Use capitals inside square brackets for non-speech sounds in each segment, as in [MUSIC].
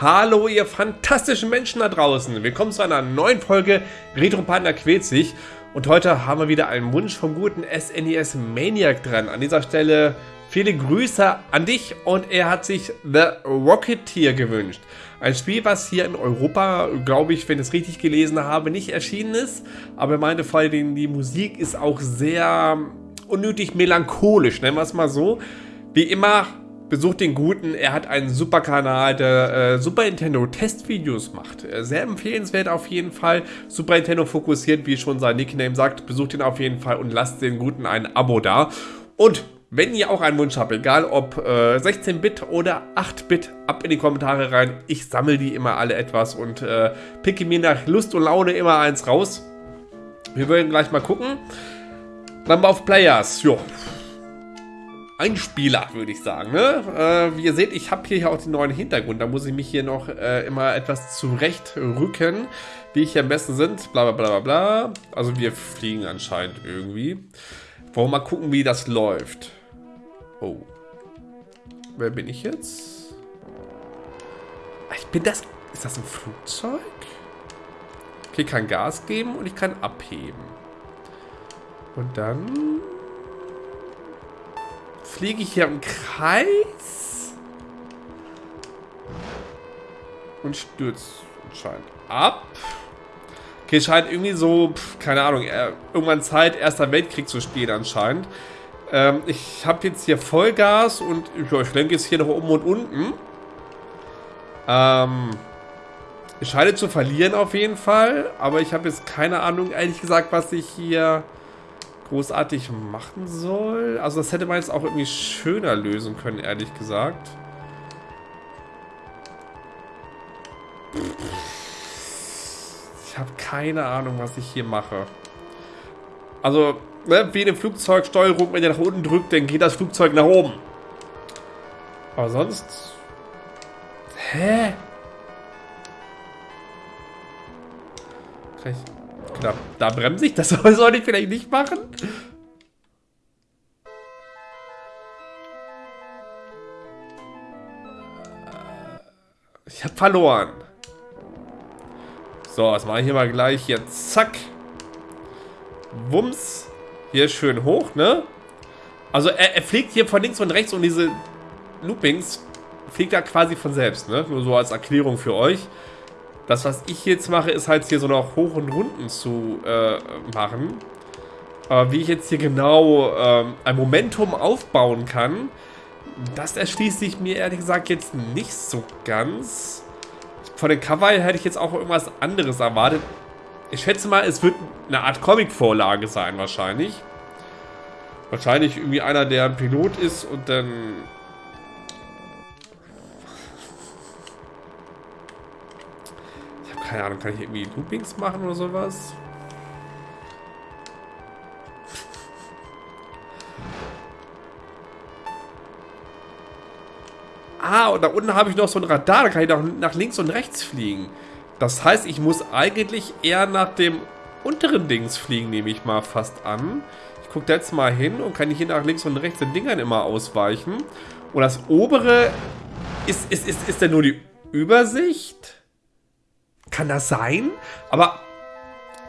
Hallo ihr fantastischen Menschen da draußen. Willkommen zu einer neuen Folge Retro Panda quält sich. Und heute haben wir wieder einen Wunsch vom guten SNES e Maniac dran. An dieser Stelle viele Grüße an dich und er hat sich The Rocketeer gewünscht. Ein Spiel, was hier in Europa, glaube ich, wenn ich es richtig gelesen habe, nicht erschienen ist. Aber er meinte vor allem, die Musik ist auch sehr unnötig melancholisch, nennen wir es mal so. Wie immer Besucht den Guten, er hat einen super Kanal, der äh, Super Nintendo Testvideos macht. Äh, sehr empfehlenswert auf jeden Fall. Super Nintendo fokussiert, wie schon sein Nickname sagt. Besucht ihn auf jeden Fall und lasst den Guten ein Abo da. Und wenn ihr auch einen Wunsch habt, egal ob äh, 16-Bit oder 8-Bit, ab in die Kommentare rein. Ich sammle die immer alle etwas und äh, picke mir nach Lust und Laune immer eins raus. Wir werden gleich mal gucken. Number of Players, jo. Ein Spieler, würde ich sagen. Ne? Äh, wie ihr seht, ich habe hier auch den neuen Hintergrund. Da muss ich mich hier noch äh, immer etwas zurechtrücken, wie ich hier am besten sind. Bla bla bla bla. Also wir fliegen anscheinend irgendwie. Wollen wir mal gucken, wie das läuft. Oh. Wer bin ich jetzt? Ich bin das... Ist das ein Flugzeug? Okay, kann Gas geben und ich kann abheben. Und dann fliege ich hier im Kreis und stürzt anscheinend ab. Okay, scheint irgendwie so, pf, keine Ahnung, äh, irgendwann Zeit, Erster Weltkrieg zu spielen anscheinend. Ähm, ich habe jetzt hier Vollgas und ich lenke jetzt hier noch oben und unten. Ähm, ich scheine zu verlieren auf jeden Fall, aber ich habe jetzt keine Ahnung, ehrlich gesagt, was ich hier großartig machen soll. Also das hätte man jetzt auch irgendwie schöner lösen können, ehrlich gesagt. Ich habe keine Ahnung, was ich hier mache. Also, ne, wie eine Flugzeugsteuerung, wenn ihr nach unten drückt, dann geht das Flugzeug nach oben. Aber sonst... Hä? Kann ich... Da, da bremse ich. Das [LAUGHS] soll ich vielleicht nicht machen. Ich habe verloren. So, das mache ich hier mal gleich. Hier, zack. Wumms. Hier schön hoch, ne? Also er, er fliegt hier von links und rechts und diese Loopings fliegt er quasi von selbst, ne? Nur so als Erklärung für euch. Das, was ich jetzt mache, ist halt hier so noch Hoch- und Runden zu äh, machen. Aber wie ich jetzt hier genau äh, ein Momentum aufbauen kann, das erschließt sich mir ehrlich gesagt jetzt nicht so ganz. Von den Cover hätte ich jetzt auch irgendwas anderes erwartet. Ich schätze mal, es wird eine Art Comic-Vorlage sein wahrscheinlich. Wahrscheinlich irgendwie einer, der ein Pilot ist und dann keine Ahnung, kann ich irgendwie Loopings machen oder sowas? Ah, und da unten habe ich noch so ein Radar, da kann ich nach, nach links und rechts fliegen. Das heißt, ich muss eigentlich eher nach dem unteren Dings fliegen, nehme ich mal fast an. Ich gucke jetzt mal hin und kann hier nach links und rechts den Dingern immer ausweichen. Und das obere ist, ist, ist, ist denn nur die Übersicht? Kann das sein? Aber,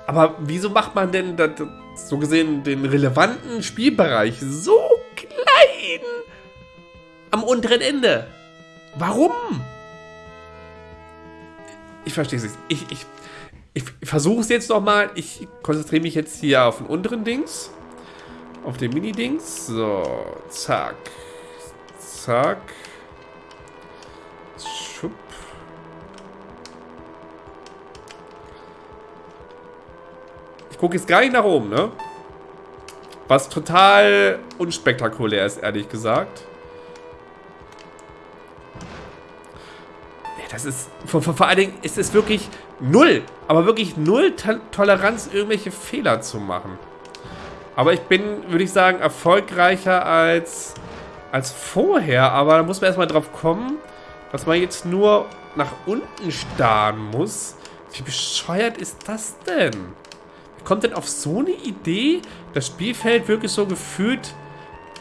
aber wieso macht man denn das, so gesehen den relevanten Spielbereich so klein am unteren Ende? Warum? Ich verstehe es nicht. Ich, ich, ich versuche es jetzt nochmal. Ich konzentriere mich jetzt hier auf den unteren Dings. Auf den Mini-Dings. So, zack. Zack. Gucke jetzt gar nicht nach oben, ne? Was total unspektakulär ist, ehrlich gesagt. Das ist, vor, vor, vor allen Dingen ist es wirklich null, aber wirklich null Toleranz, irgendwelche Fehler zu machen. Aber ich bin, würde ich sagen, erfolgreicher als, als vorher. Aber da muss man erstmal drauf kommen, dass man jetzt nur nach unten starren muss. Wie bescheuert ist das denn? Kommt denn auf so eine Idee, das Spielfeld wirklich so gefühlt,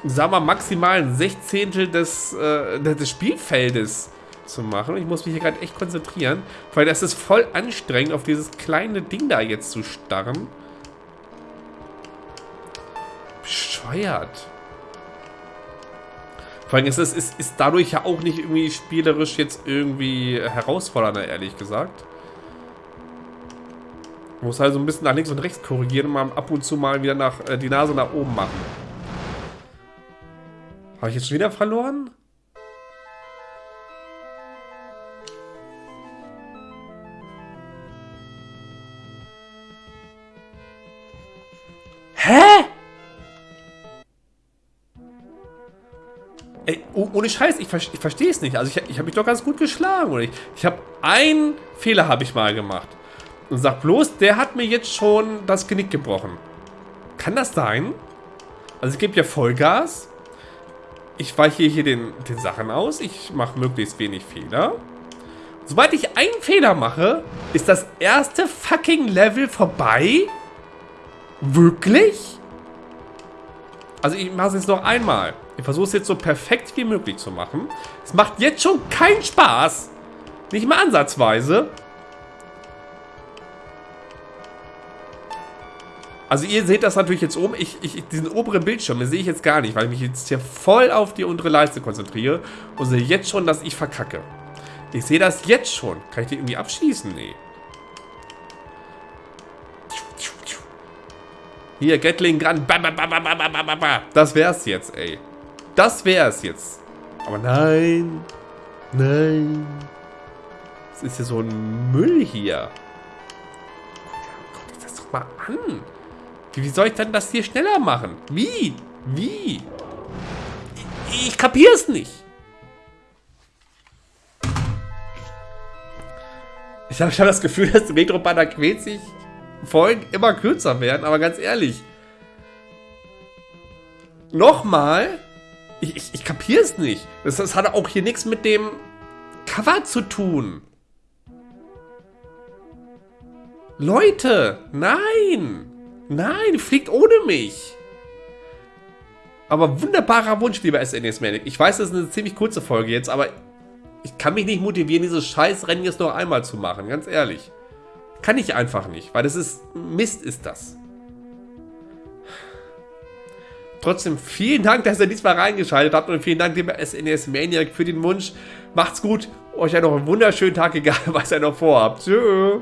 sagen wir maximal ein Sechzehntel des, äh, des Spielfeldes zu machen. Ich muss mich hier gerade echt konzentrieren, weil das ist voll anstrengend, auf dieses kleine Ding da jetzt zu starren. Bescheuert. Vor allem ist es ist, ist dadurch ja auch nicht irgendwie spielerisch jetzt irgendwie herausfordernder, ehrlich gesagt. Man muss halt so ein bisschen nach links und rechts korrigieren und mal ab und zu mal wieder nach, äh, die Nase nach oben machen. Habe ich jetzt schon wieder verloren? Hä? Ey, oh, ohne Scheiß, ich, ich verstehe es nicht. Also ich, ich habe mich doch ganz gut geschlagen. Oder ich, ich habe einen Fehler habe ich mal gemacht. Und sag bloß, der hat mir jetzt schon das Genick gebrochen. Kann das sein? Also ich gebe ja Vollgas. Ich weiche hier den, den Sachen aus. Ich mache möglichst wenig Fehler. Sobald ich einen Fehler mache, ist das erste fucking Level vorbei? Wirklich? Also ich mache es jetzt noch einmal. Ich versuche es jetzt so perfekt wie möglich zu machen. Es macht jetzt schon keinen Spaß. Nicht mal ansatzweise. Also ihr seht das natürlich jetzt oben. Ich, ich, diesen oberen Bildschirm, den sehe ich jetzt gar nicht, weil ich mich jetzt hier voll auf die untere Leiste konzentriere und sehe jetzt schon, dass ich verkacke. Ich sehe das jetzt schon. Kann ich die irgendwie abschießen? Nee. Hier, Gatling Gun. Das wär's jetzt, ey. Das wär's jetzt. Aber nein. Nein. Das ist ja so ein Müll hier. Guck dir das doch mal an. Wie soll ich denn das hier schneller machen? Wie? Wie? Ich, ich kapier's nicht. Ich habe hab das Gefühl, dass Retro-Banner quält sich Folgen immer kürzer werden, aber ganz ehrlich. Nochmal? Ich, ich, ich kapiere es nicht. Das, das hat auch hier nichts mit dem Cover zu tun. Leute, nein! Nein, fliegt ohne mich! Aber wunderbarer Wunsch, lieber SNES Manic. Ich weiß, das ist eine ziemlich kurze Folge jetzt, aber ich kann mich nicht motivieren, dieses Scheißrennen jetzt noch einmal zu machen, ganz ehrlich. Kann ich einfach nicht, weil das ist Mist ist das. Trotzdem vielen Dank, dass ihr diesmal reingeschaltet habt und vielen Dank dem SNES Maniac für den Wunsch. Macht's gut, euch ja noch einen wunderschönen Tag, [LAUGHS] egal was ihr noch vorhabt. Tschüss.